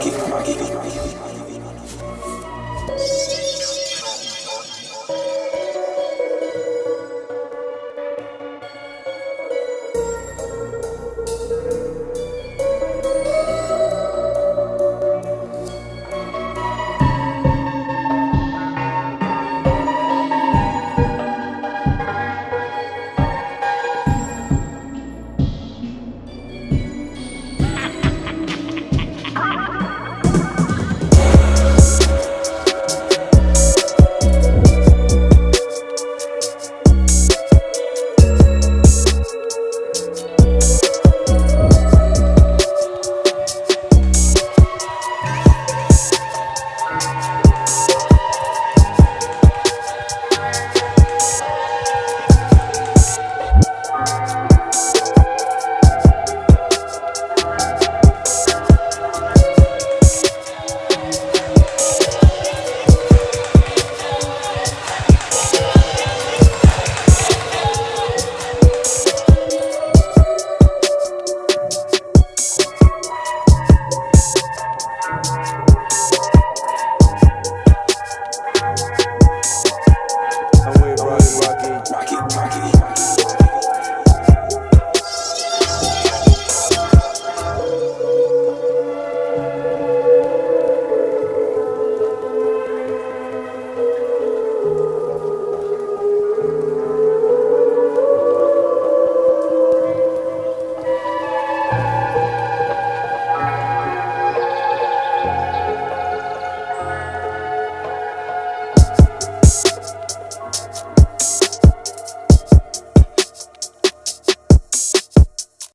巻き巻き巻き巻き巻き